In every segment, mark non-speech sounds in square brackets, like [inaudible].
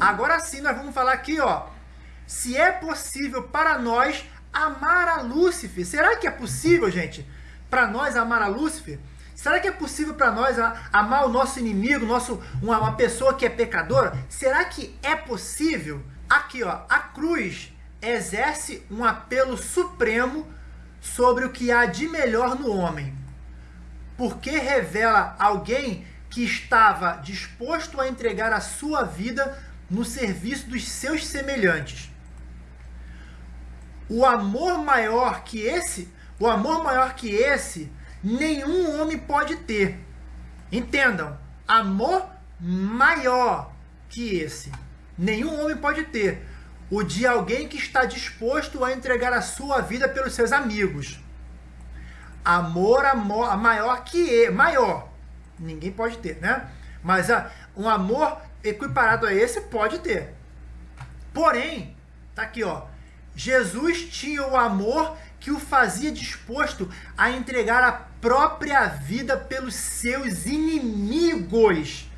Agora sim, nós vamos falar aqui, ó. Se é possível para nós amar a Lúcifer. Será que é possível, gente, para nós amar a Lúcifer? Será que é possível para nós amar o nosso inimigo, nosso, uma, uma pessoa que é pecadora? Será que é possível? Aqui, ó, a cruz exerce um apelo supremo sobre o que há de melhor no homem, porque revela alguém que estava disposto a entregar a sua vida no serviço dos seus semelhantes. O amor maior que esse, o amor maior que esse, nenhum homem pode ter. Entendam, amor maior que esse, nenhum homem pode ter. O de alguém que está disposto a entregar a sua vida pelos seus amigos. Amor, amor maior que maior. Ninguém pode ter, né? Mas a, um amor equiparado a esse pode ter. Porém, tá aqui, ó. Jesus tinha o amor que o fazia disposto a entregar a própria vida pelos seus inimigos.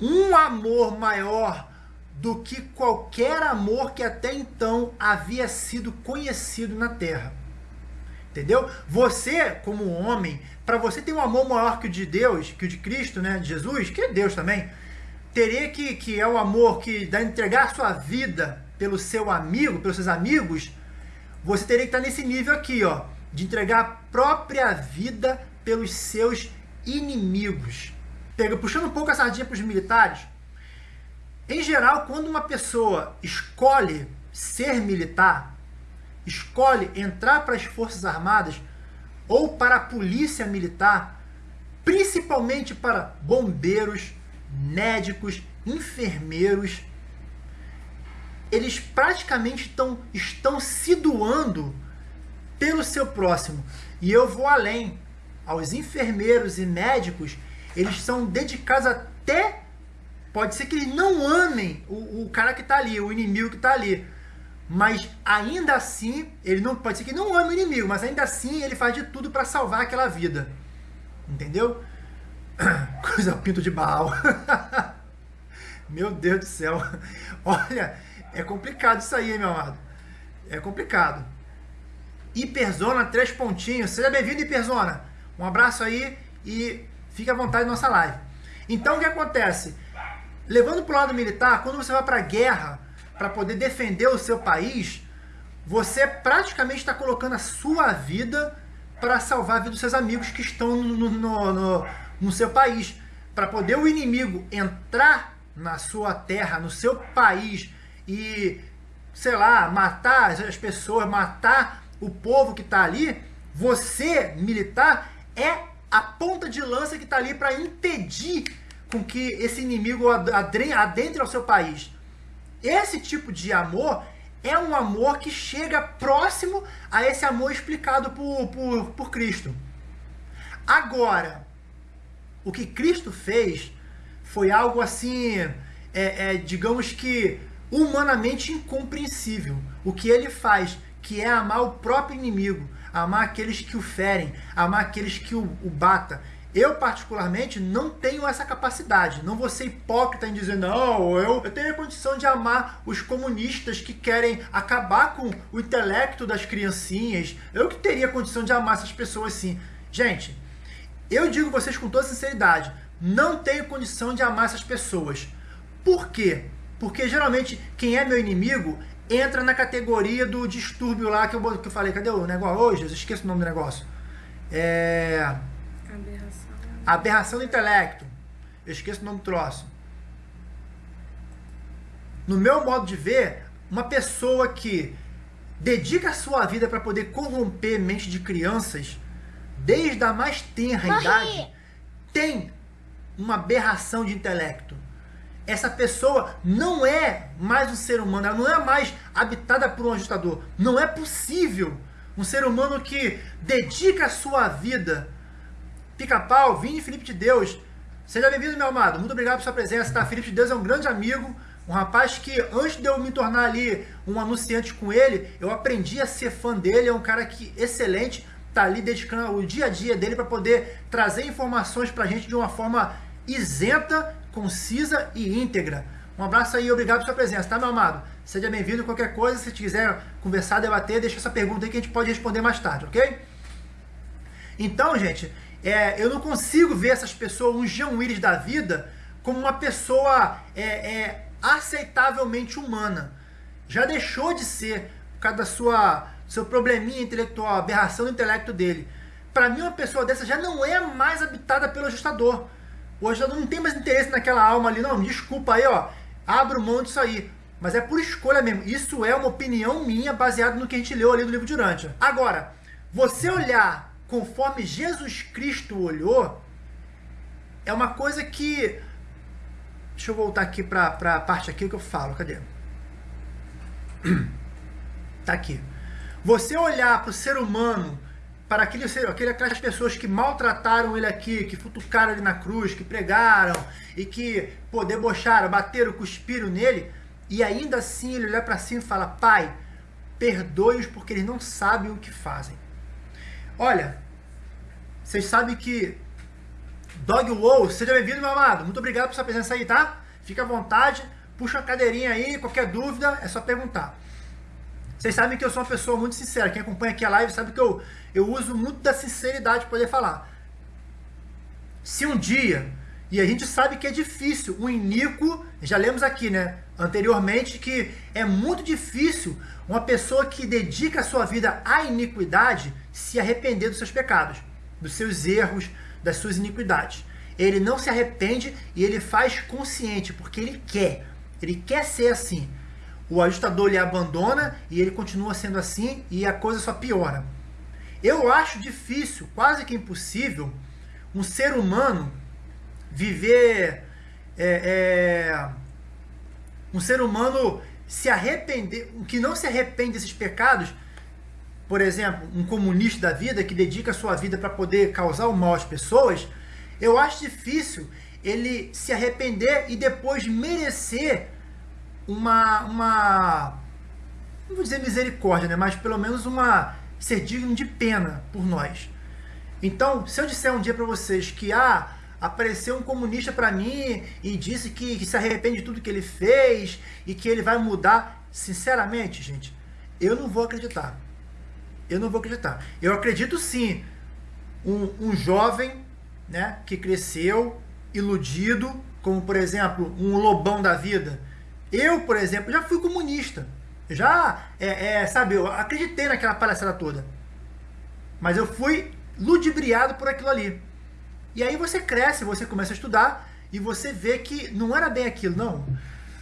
Um amor maior do que qualquer amor que até então havia sido conhecido na terra. Entendeu? Você, como homem, para você ter um amor maior que o de Deus, que o de Cristo, né, de Jesus, que é Deus também, teria que, que é o amor que dá entregar sua vida pelo seu amigo, pelos seus amigos, você teria que estar nesse nível aqui, ó, de entregar a própria vida pelos seus inimigos. Pega, puxando um pouco a sardinha para os militares, em geral, quando uma pessoa escolhe ser militar, escolhe entrar para as Forças Armadas ou para a Polícia Militar, principalmente para bombeiros, médicos, enfermeiros, eles praticamente estão, estão se doando pelo seu próximo. E eu vou além. Aos enfermeiros e médicos, eles são dedicados até. Pode ser que eles não amem o, o cara que está ali, o inimigo que está ali. Mas ainda assim, ele não pode ser que não ame o inimigo, mas ainda assim ele faz de tudo para salvar aquela vida. Entendeu? [coughs] Coisa pinto de Baal. [laughs] meu Deus do céu. [laughs] Olha, é complicado isso aí, meu amado. É complicado. Hiperzona, três pontinhos. Seja bem-vindo, Hiperzona. Um abraço aí e fique à vontade na nossa live. Então, o que acontece? Levando para o lado militar, quando você vai para a guerra para poder defender o seu país, você praticamente está colocando a sua vida para salvar a vida dos seus amigos que estão no, no, no, no seu país. Para poder o inimigo entrar na sua terra, no seu país e, sei lá, matar as pessoas, matar o povo que está ali, você, militar, é a ponta de lança que está ali para impedir com que esse inimigo adentre ao seu país. Esse tipo de amor é um amor que chega próximo a esse amor explicado por, por, por Cristo. Agora, o que Cristo fez foi algo assim, é, é, digamos que humanamente incompreensível. O que ele faz, que é amar o próprio inimigo, amar aqueles que o ferem, amar aqueles que o, o bata. Eu, particularmente, não tenho essa capacidade. Não vou ser hipócrita em dizer, não, eu, eu tenho a condição de amar os comunistas que querem acabar com o intelecto das criancinhas. Eu que teria condição de amar essas pessoas sim. Gente, eu digo vocês com toda sinceridade, não tenho condição de amar essas pessoas. Por quê? Porque geralmente quem é meu inimigo entra na categoria do distúrbio lá que eu, que eu falei. Cadê o negócio hoje? Eu esqueço o nome do negócio. É... Aberração. Aberração do intelecto. Eu esqueço o nome do troço. No meu modo de ver, uma pessoa que dedica a sua vida para poder corromper mente de crianças desde a mais tenra Morri. idade, tem uma aberração de intelecto. Essa pessoa não é mais um ser humano, ela não é mais habitada por um ajustador. Não é possível um ser humano que dedica a sua vida. Pica-pau, Vini Felipe de Deus. Seja bem-vindo, meu amado. Muito obrigado por sua presença, tá? Felipe de Deus é um grande amigo, um rapaz que antes de eu me tornar ali um anunciante com ele, eu aprendi a ser fã dele, é um cara que excelente, tá ali dedicando o dia a dia dele para poder trazer informações para a gente de uma forma isenta, concisa e íntegra. Um abraço aí obrigado pela sua presença, tá, meu amado? Seja bem-vindo. Qualquer coisa, se quiser conversar, debater, deixa essa pergunta aí que a gente pode responder mais tarde, ok? Então, gente, é, eu não consigo ver essas pessoas, um Jean Willis da vida, como uma pessoa é, é, aceitavelmente humana. Já deixou de ser por causa da sua seu probleminha intelectual, aberração do intelecto dele. Para mim, uma pessoa dessa já não é mais habitada pelo ajustador. O ajustador não tem mais interesse naquela alma ali, não. Desculpa aí, ó. Abro mão disso aí. Mas é por escolha mesmo. Isso é uma opinião minha baseada no que a gente leu ali do livro de Urântia. Agora, você olhar conforme Jesus Cristo olhou, é uma coisa que. Deixa eu voltar aqui para a parte aqui que eu falo. Cadê? [clears throat] Tá aqui. Você olhar para o ser humano, para aquele, aquele, aquelas pessoas que maltrataram ele aqui, que futucaram ele na cruz, que pregaram e que pô, debocharam, bateram, cuspiram nele, e ainda assim ele olha para cima e fala: Pai, perdoe-os porque eles não sabem o que fazem. Olha, vocês sabem que Dog Wow, seja bem-vindo, meu amado. Muito obrigado por sua presença aí, tá? Fica à vontade, puxa a cadeirinha aí, qualquer dúvida é só perguntar. Vocês sabem que eu sou uma pessoa muito sincera. Quem acompanha aqui a live sabe que eu, eu uso muito da sinceridade para poder falar. Se um dia, e a gente sabe que é difícil, o iníquo, já lemos aqui, né, anteriormente, que é muito difícil uma pessoa que dedica a sua vida à iniquidade se arrepender dos seus pecados, dos seus erros, das suas iniquidades. Ele não se arrepende e ele faz consciente, porque ele quer. Ele quer ser assim o ajustador lhe abandona e ele continua sendo assim e a coisa só piora. Eu acho difícil, quase que impossível, um ser humano viver. É, é, um ser humano se arrepender, que não se arrepende desses pecados, por exemplo, um comunista da vida que dedica a sua vida para poder causar o mal às pessoas, eu acho difícil ele se arrepender e depois merecer uma, uma não vou dizer misericórdia, né? mas pelo menos uma ser digno de pena por nós. Então, se eu disser um dia para vocês que ah, apareceu um comunista para mim e disse que, que, se arrepende de tudo que ele fez e que ele vai mudar, sinceramente, gente, eu não vou acreditar. Eu não vou acreditar. Eu acredito sim um, um jovem né, que cresceu iludido, como por exemplo um lobão da vida, eu, por exemplo, já fui comunista. Já, é, é, sabe, eu acreditei naquela palhaçada toda. Mas eu fui ludibriado por aquilo ali. E aí você cresce, você começa a estudar e você vê que não era bem aquilo. Não.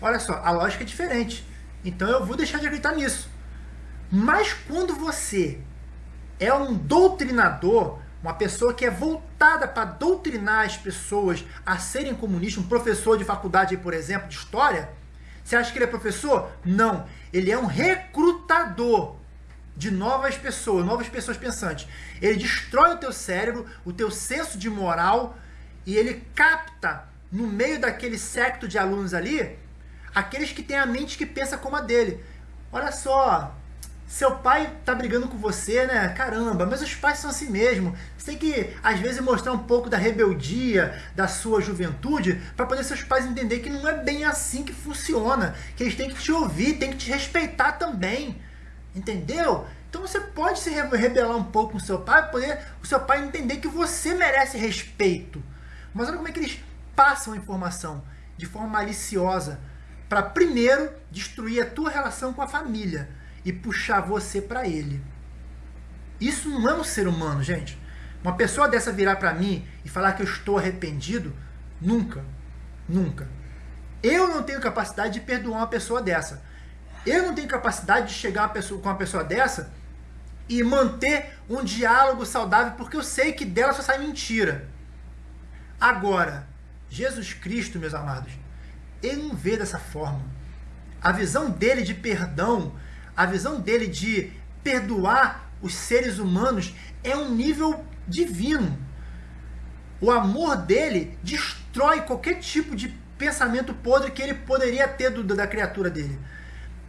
Olha só, a lógica é diferente. Então eu vou deixar de acreditar nisso. Mas quando você é um doutrinador, uma pessoa que é voltada para doutrinar as pessoas a serem comunistas, um professor de faculdade, por exemplo, de história, você acha que ele é professor? Não. Ele é um recrutador de novas pessoas, novas pessoas pensantes. Ele destrói o teu cérebro, o teu senso de moral e ele capta no meio daquele secto de alunos ali aqueles que têm a mente que pensa como a dele. Olha só, seu pai tá brigando com você, né? Caramba, mas os pais são assim mesmo. Você tem que, às vezes, mostrar um pouco da rebeldia da sua juventude para poder seus pais entender que não é bem assim que funciona. Que eles têm que te ouvir, têm que te respeitar também. Entendeu? Então você pode se rebelar um pouco com seu pai para poder o seu pai entender que você merece respeito. Mas olha como é que eles passam a informação de forma maliciosa para primeiro destruir a tua relação com a família e puxar você para ele. Isso não é um ser humano, gente. Uma pessoa dessa virar para mim e falar que eu estou arrependido, nunca, nunca. Eu não tenho capacidade de perdoar uma pessoa dessa. Eu não tenho capacidade de chegar pessoa, com uma pessoa dessa e manter um diálogo saudável, porque eu sei que dela só sai mentira. Agora, Jesus Cristo, meus amados, ele não vê dessa forma. A visão dele de perdão a visão dele de perdoar os seres humanos é um nível divino. O amor dele destrói qualquer tipo de pensamento podre que ele poderia ter do, da criatura dele.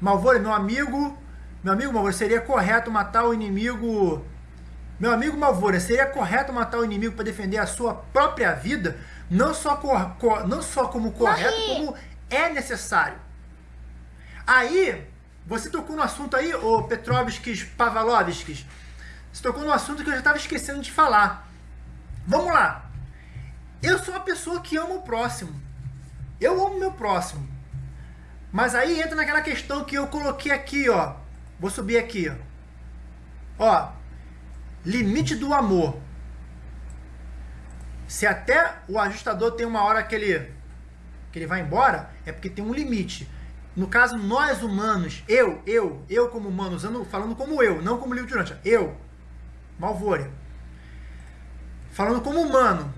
Malvore, meu amigo, meu amigo Malvore, seria correto matar o inimigo. Meu amigo Malvore, seria correto matar o inimigo para defender a sua própria vida? Não só, cor, cor, não só como correto, Morri. como é necessário. Aí, você tocou no assunto aí, o Petrovskis, Pavlovskis, você tocou no assunto que eu já estava esquecendo de falar. Vamos lá. Eu sou uma pessoa que ama o próximo. Eu amo meu próximo. Mas aí entra naquela questão que eu coloquei aqui, ó. Vou subir aqui, ó. Ó, limite do amor. Se até o ajustador tem uma hora que ele, que ele vai embora, é porque tem um limite. No caso, nós humanos, eu, eu, eu como humano, usando, falando como eu, não como livro de Durante, eu, Malvore, falando como humano,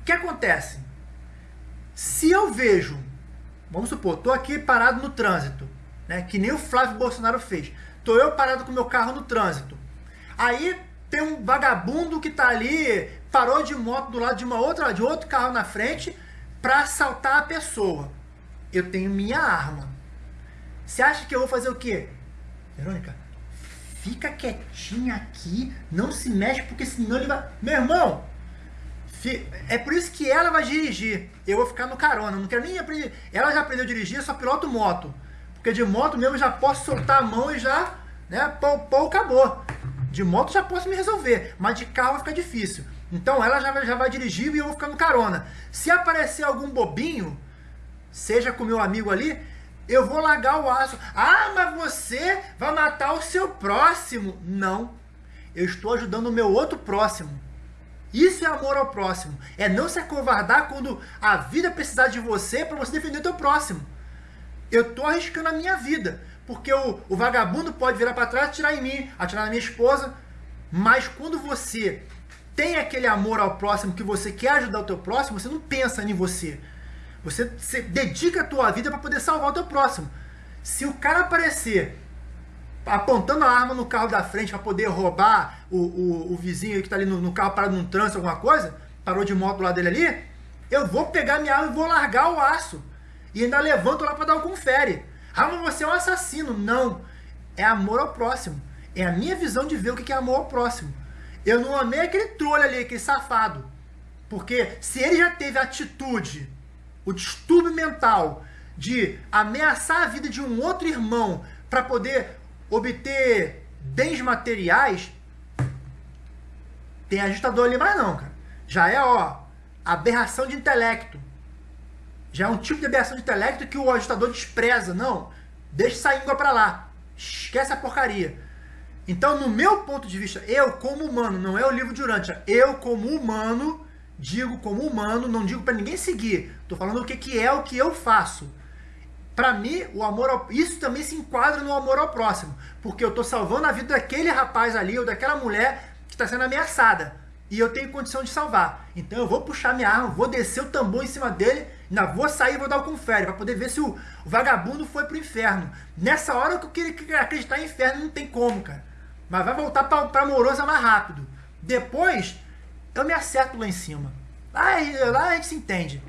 o que acontece? Se eu vejo, vamos supor, estou aqui parado no trânsito, né, que nem o Flávio Bolsonaro fez, estou eu parado com meu carro no trânsito, aí tem um vagabundo que está ali, parou de moto do lado de uma outra, de outro carro na frente, para assaltar a pessoa. Eu tenho minha arma. Você acha que eu vou fazer o quê? Verônica, fica quietinha aqui, não se mexe, porque senão ele vai. Meu irmão, é por isso que ela vai dirigir. Eu vou ficar no carona, não quero nem aprender. Ela já aprendeu a dirigir, eu só piloto moto. Porque de moto mesmo já posso soltar a mão e já, né, pô, acabou. De moto já posso me resolver, mas de carro vai ficar difícil. Então ela já, já vai dirigir e eu vou ficar no carona. Se aparecer algum bobinho, seja com meu amigo ali, eu vou largar o aço. Ah, mas você vai matar o seu próximo. Não. Eu estou ajudando o meu outro próximo. Isso é amor ao próximo. É não se acovardar quando a vida precisar de você para você defender o teu próximo. Eu estou arriscando a minha vida. Porque o, o vagabundo pode virar para trás e atirar em mim, atirar na minha esposa. Mas quando você tem aquele amor ao próximo, que você quer ajudar o teu próximo, você não pensa em você. Você, você dedica a tua vida para poder salvar o teu próximo. Se o cara aparecer apontando a arma no carro da frente para poder roubar o, o, o, vizinho que está ali no, no, carro parado num trânsito, alguma coisa, parou de moto lado dele ali, eu vou pegar minha arma e vou largar o aço. E ainda levanto lá para dar um confere. Ah, mas você é um assassino. Não. É amor ao próximo. É a minha visão de ver o que é amor ao próximo. Eu não amei aquele trolho ali, aquele safado. Porque se ele já teve atitude, o distúrbio mental de ameaçar a vida de um outro irmão para poder obter bens materiais, tem ajustador ali mais não, cara. Já é, ó, aberração de intelecto. Já é um tipo de aberração de intelecto que o ajustador despreza. Não, deixa essa íngua pra lá. Esquece a porcaria. Então, no meu ponto de vista, eu como humano, não é o livro de Urântia, eu como humano, digo como humano, não digo para ninguém seguir. Tô falando o que, que é o que eu faço. Para mim, o amor ao... isso também se enquadra no amor ao próximo, porque eu estou salvando a vida daquele rapaz ali ou daquela mulher que está sendo ameaçada e eu tenho condição de salvar. Então eu vou puxar minha arma, vou descer o tambor em cima dele, ainda vou sair e vou dar o confere para poder ver se o, o, vagabundo foi pro inferno. Nessa hora que eu queria acreditar em inferno não tem como, cara. Mas vai voltar para amorosa mais rápido. Depois eu me acerto lá em cima. Lá, lá a gente se entende.